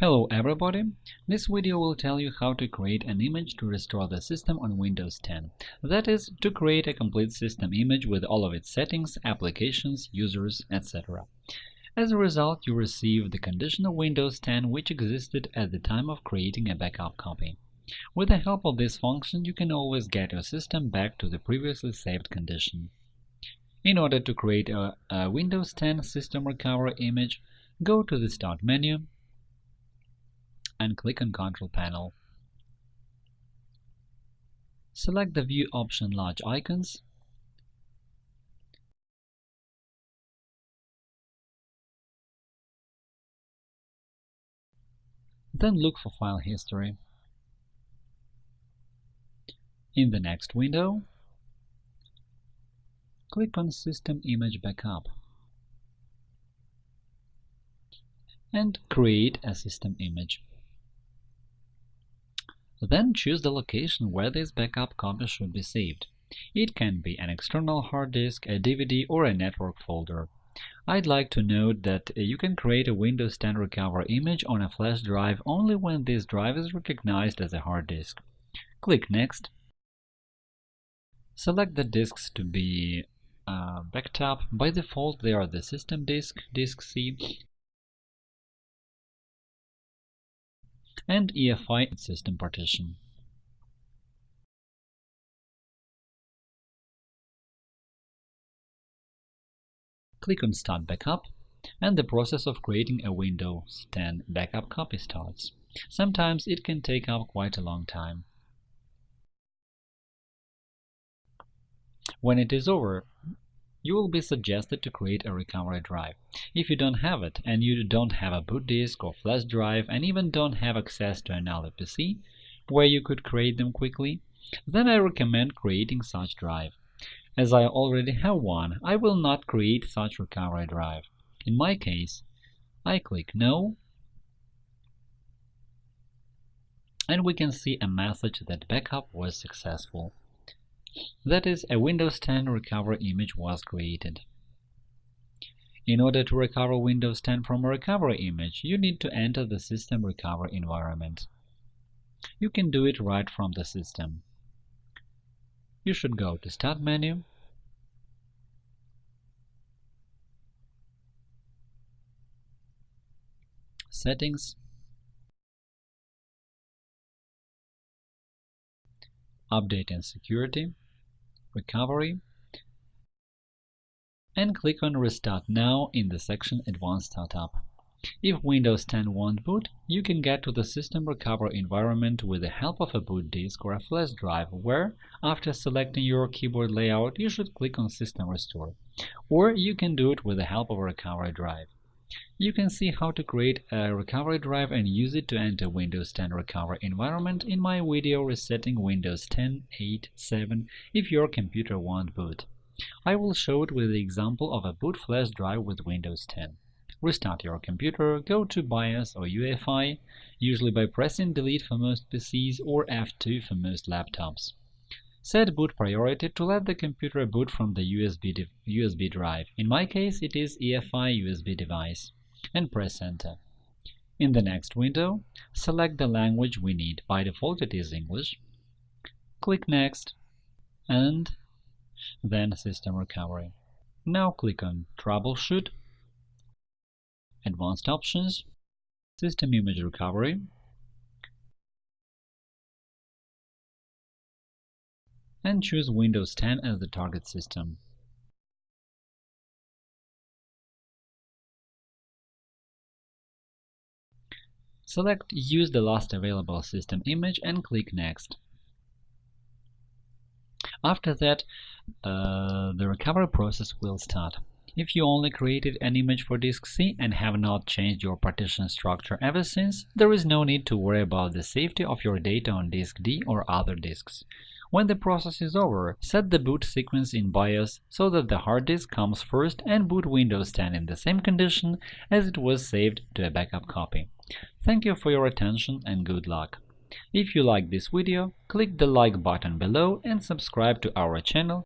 Hello everybody! This video will tell you how to create an image to restore the system on Windows 10. That is, to create a complete system image with all of its settings, applications, users, etc. As a result, you receive the condition of Windows 10 which existed at the time of creating a backup copy. With the help of this function, you can always get your system back to the previously saved condition. In order to create a, a Windows 10 System Recovery image, go to the Start menu and click on Control Panel. Select the View option Large Icons Then look for File History. In the next window, click on System Image Backup and create a system image. Then choose the location where this backup copy should be saved. It can be an external hard disk, a DVD, or a network folder. I'd like to note that you can create a Windows 10 Recover image on a flash drive only when this drive is recognized as a hard disk. Click Next. Select the disks to be uh, backed up. By default, they are the system disk, disk C, and EFI system partition. Click on Start Backup, and the process of creating a Windows 10 backup copy starts. Sometimes it can take up quite a long time. When it is over, you will be suggested to create a recovery drive. If you don't have it, and you don't have a boot disk or flash drive, and even don't have access to another PC where you could create them quickly, then I recommend creating such drive. As I already have one, I will not create such recovery drive. In my case, I click No, and we can see a message that backup was successful. That is, a Windows 10 recovery image was created. In order to recover Windows 10 from a recovery image, you need to enter the System Recovery environment. You can do it right from the system. You should go to Start menu, Settings, Update and Security, Recovery, and click on Restart Now in the section Advanced Startup. If Windows 10 won't boot, you can get to the System Recovery environment with the help of a boot disk or a flash drive, where, after selecting your keyboard layout, you should click on System Restore. Or you can do it with the help of a recovery drive. You can see how to create a recovery drive and use it to enter Windows 10 recovery environment in my video resetting Windows 10, 8, 7 if your computer won't boot. I will show it with the example of a boot flash drive with Windows 10. Restart your computer, go to BIOS or UEFI, usually by pressing Delete for most PCs or F2 for most laptops. Set boot priority to let the computer boot from the USB, USB drive. In my case, it is EFI USB device. And press Enter. In the next window, select the language we need. By default, it is English. Click Next, and then System Recovery. Now click on Troubleshoot, Advanced Options, System Image Recovery, and choose Windows 10 as the target system. Select Use the last available system image and click Next. After that, uh, the recovery process will start. If you only created an image for disk C and have not changed your partition structure ever since, there is no need to worry about the safety of your data on disk D or other disks. When the process is over, set the boot sequence in BIOS so that the hard disk comes first and boot Windows 10 in the same condition as it was saved to a backup copy. Thank you for your attention and good luck! If you like this video, click the like button below and subscribe to our channel